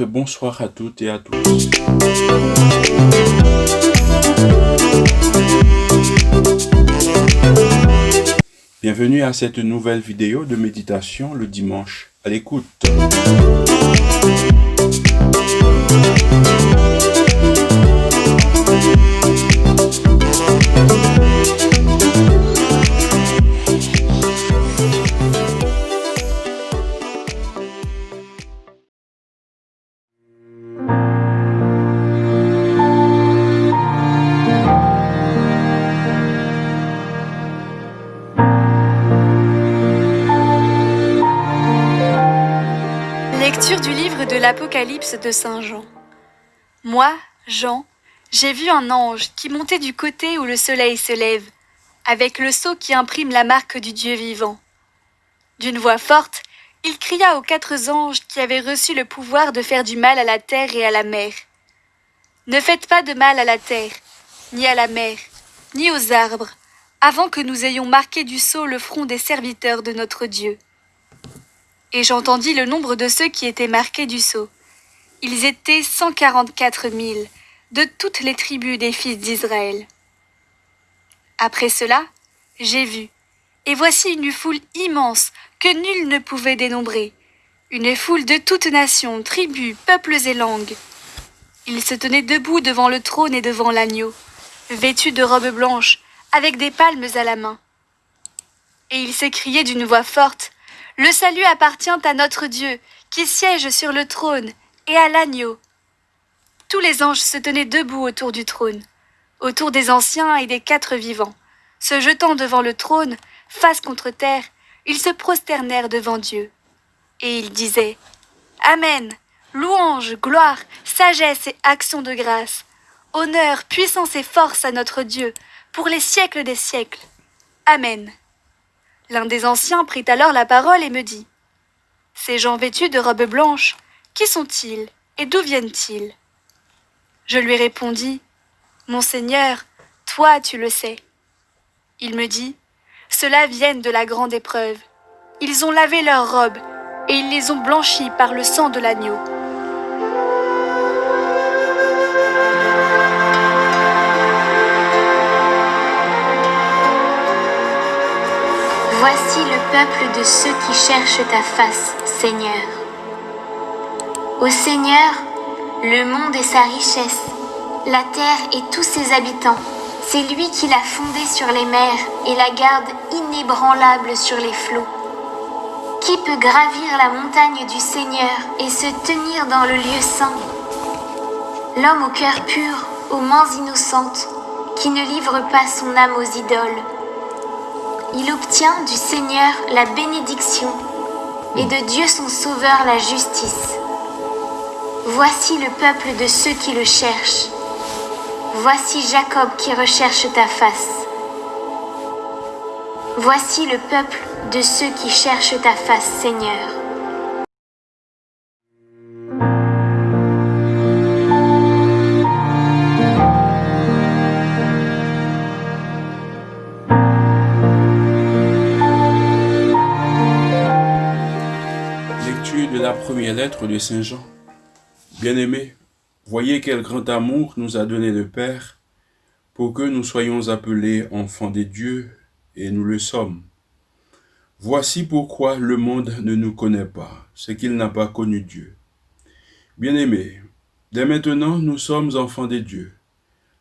Et bonsoir à toutes et à tous. Bienvenue à cette nouvelle vidéo de méditation le dimanche. À l'écoute. l'Apocalypse de Saint Jean. Moi, Jean, j'ai vu un ange qui montait du côté où le soleil se lève, avec le sceau qui imprime la marque du Dieu vivant. D'une voix forte, il cria aux quatre anges qui avaient reçu le pouvoir de faire du mal à la terre et à la mer. Ne faites pas de mal à la terre, ni à la mer, ni aux arbres, avant que nous ayons marqué du sceau le front des serviteurs de notre Dieu. Et j'entendis le nombre de ceux qui étaient marqués du sceau. Ils étaient cent quarante-quatre mille, de toutes les tribus des fils d'Israël. Après cela, j'ai vu, et voici une foule immense que nul ne pouvait dénombrer, une foule de toutes nations, tribus, peuples et langues. Ils se tenaient debout devant le trône et devant l'agneau, vêtus de robes blanches, avec des palmes à la main. Et ils s'écriaient d'une voix forte, Le salut appartient à notre Dieu, qui siège sur le trône, et à l'agneau. Tous les anges se tenaient debout autour du trône, autour des anciens et des quatre vivants. Se jetant devant le trône, face contre terre, ils se prosternèrent devant Dieu. Et ils disaient Amen, louange, gloire, sagesse et action de grâce, honneur, puissance et force à notre Dieu, pour les siècles des siècles. Amen. L'un des anciens prit alors la parole et me dit Ces gens vêtus de robes blanches, qui sont-ils et d'où viennent-ils? Je lui répondis Mon Seigneur, toi tu le sais. Il me dit Ceux-là viennent de la grande épreuve. Ils ont lavé leurs robes et ils les ont blanchies par le sang de l'agneau. Voici le peuple de ceux qui cherchent ta face, Seigneur. Ô Seigneur, le monde et sa richesse, la terre et tous ses habitants, c'est lui qui l'a fondée sur les mers et la garde inébranlable sur les flots. Qui peut gravir la montagne du Seigneur et se tenir dans le lieu saint? L'homme au cœur pur, aux mains innocentes, qui ne livre pas son âme aux idoles. Il obtient du Seigneur la bénédiction et de Dieu son Sauveur la justice. Voici le peuple de ceux qui le cherchent. Voici Jacob qui recherche ta face. Voici le peuple de ceux qui cherchent ta face, Seigneur. De Saint Jean. Bien-aimés, voyez quel grand amour nous a donné le Père pour que nous soyons appelés enfants des dieux, et nous le sommes. Voici pourquoi le monde ne nous connaît pas, c'est qu'il n'a pas connu Dieu. Bien-aimés, dès maintenant nous sommes enfants des dieux,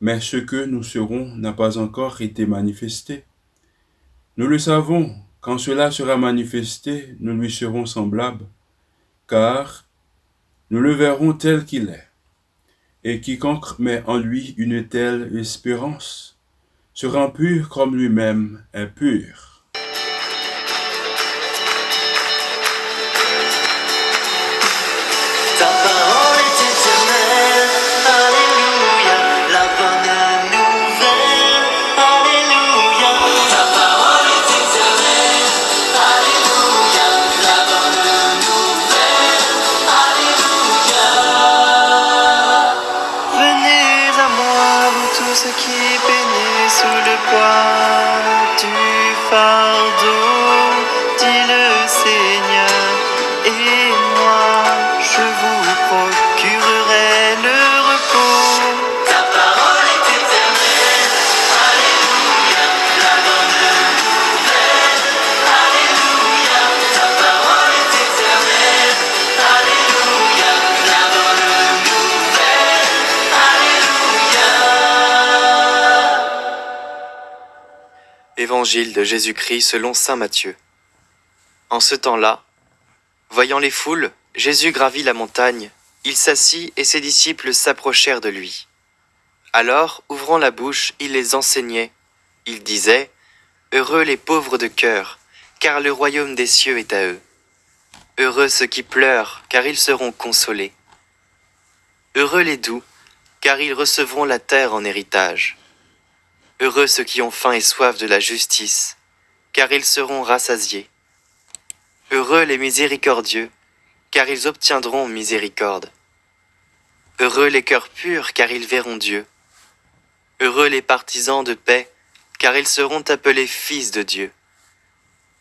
mais ce que nous serons n'a pas encore été manifesté. Nous le savons, quand cela sera manifesté, nous lui serons semblables, car nous le verrons tel qu'il est. Et quiconque met en lui une telle espérance sera pur comme lui-même est pur. Procurerait le repos. Ta parole est éternelle. Alléluia, la bonne nouvelle. Alléluia, ta parole est éternelle. Alléluia, la bonne nouvelle. Alléluia. Évangile de Jésus-Christ selon Saint Matthieu. En ce temps-là, voyant les foules, Jésus gravit la montagne, il s'assit et ses disciples s'approchèrent de lui. Alors, ouvrant la bouche, il les enseignait. Il disait, Heureux les pauvres de cœur, car le royaume des cieux est à eux. Heureux ceux qui pleurent, car ils seront consolés. Heureux les doux, car ils recevront la terre en héritage. Heureux ceux qui ont faim et soif de la justice, car ils seront rassasiés. Heureux les miséricordieux, car ils obtiendront miséricorde. Heureux les cœurs purs, car ils verront Dieu. Heureux les partisans de paix, car ils seront appelés fils de Dieu.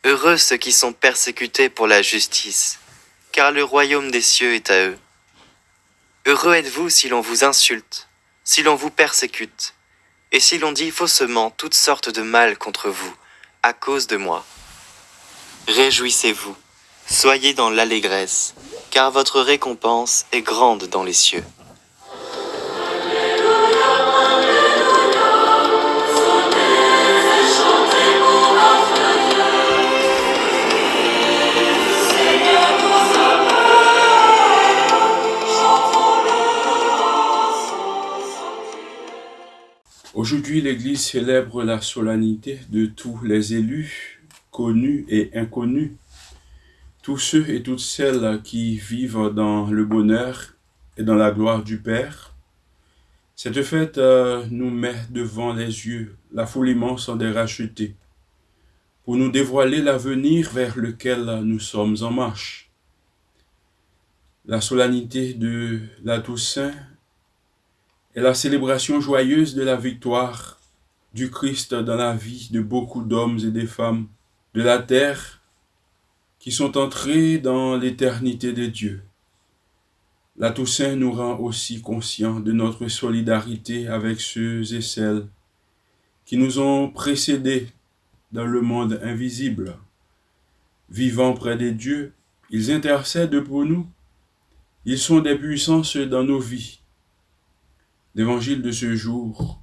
Heureux ceux qui sont persécutés pour la justice, car le royaume des cieux est à eux. Heureux êtes-vous si l'on vous insulte, si l'on vous persécute, et si l'on dit faussement toutes sortes de mal contre vous, à cause de moi. Réjouissez-vous, soyez dans l'allégresse, car votre récompense est grande dans les cieux. Aujourd'hui, l'Église célèbre la solennité de tous les élus, connus et inconnus, tous ceux et toutes celles qui vivent dans le bonheur et dans la gloire du Père. Cette fête euh, nous met devant les yeux la foule immense des rachetés, pour nous dévoiler l'avenir vers lequel nous sommes en marche. La solennité de la Toussaint est la célébration joyeuse de la victoire du Christ dans la vie de beaucoup d'hommes et de femmes de la terre qui sont entrés dans l'éternité de Dieu. La Toussaint nous rend aussi conscients de notre solidarité avec ceux et celles qui nous ont précédés dans le monde invisible. Vivant près de Dieu, ils intercèdent pour nous. Ils sont des puissances dans nos vies. L'évangile de ce jour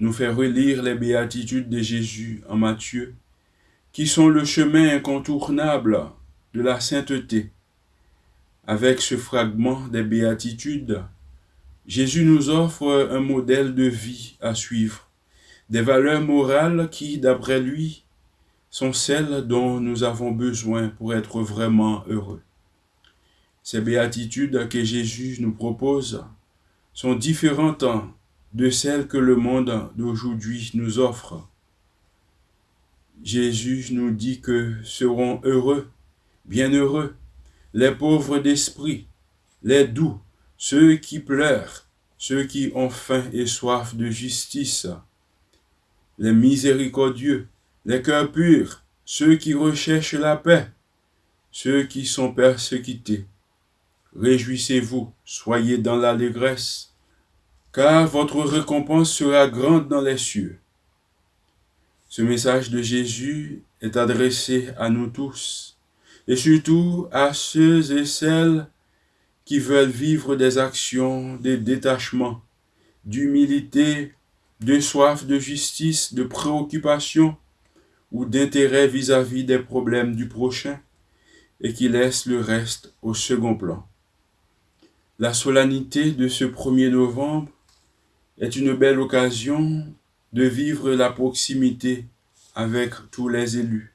nous fait relire les béatitudes de Jésus en Matthieu, qui sont le chemin incontournable de la sainteté. Avec ce fragment des béatitudes, Jésus nous offre un modèle de vie à suivre, des valeurs morales qui, d'après lui, sont celles dont nous avons besoin pour être vraiment heureux. Ces béatitudes que Jésus nous propose sont différentes de celles que le monde d'aujourd'hui nous offre. Jésus nous dit que seront heureux, bienheureux, les pauvres d'esprit, les doux, ceux qui pleurent, ceux qui ont faim et soif de justice, les miséricordieux, les cœurs purs, ceux qui recherchent la paix, ceux qui sont persécutés. Réjouissez-vous, soyez dans l'allégresse, car votre récompense sera grande dans les cieux. Ce message de Jésus est adressé à nous tous, et surtout à ceux et celles qui veulent vivre des actions de détachement, d'humilité, de soif de justice, de préoccupation ou d'intérêt vis-à-vis des problèmes du prochain, et qui laissent le reste au second plan. La solennité de ce 1er novembre est une belle occasion de vivre la proximité avec tous les élus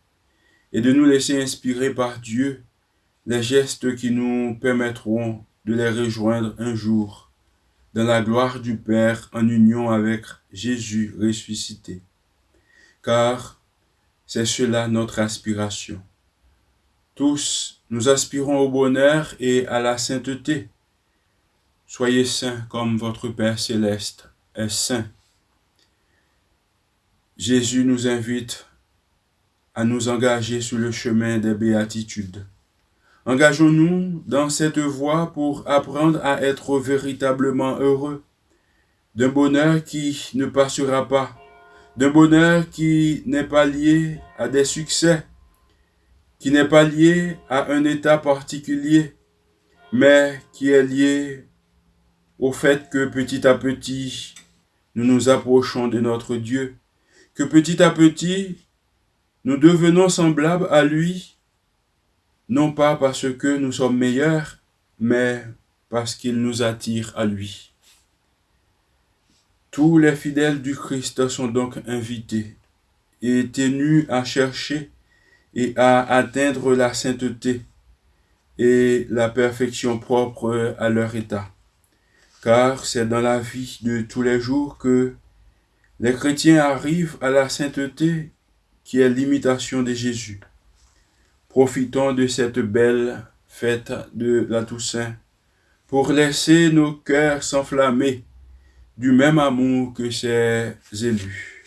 et de nous laisser inspirer par Dieu les gestes qui nous permettront de les rejoindre un jour dans la gloire du Père en union avec Jésus ressuscité. Car c'est cela notre aspiration. Tous, nous aspirons au bonheur et à la sainteté. Soyez saints comme votre Père céleste est saint. Jésus nous invite à nous engager sur le chemin des béatitudes, Engageons-nous dans cette voie pour apprendre à être véritablement heureux, d'un bonheur qui ne passera pas, d'un bonheur qui n'est pas lié à des succès, qui n'est pas lié à un état particulier, mais qui est lié au fait que petit à petit, nous nous approchons de notre Dieu, que petit à petit, nous devenons semblables à lui, non pas parce que nous sommes meilleurs, mais parce qu'il nous attire à lui. Tous les fidèles du Christ sont donc invités et tenus à chercher et à atteindre la sainteté et la perfection propre à leur état. Car c'est dans la vie de tous les jours que les chrétiens arrivent à la sainteté qui est l'imitation de Jésus. Profitons de cette belle fête de la Toussaint pour laisser nos cœurs s'enflammer du même amour que ses élus.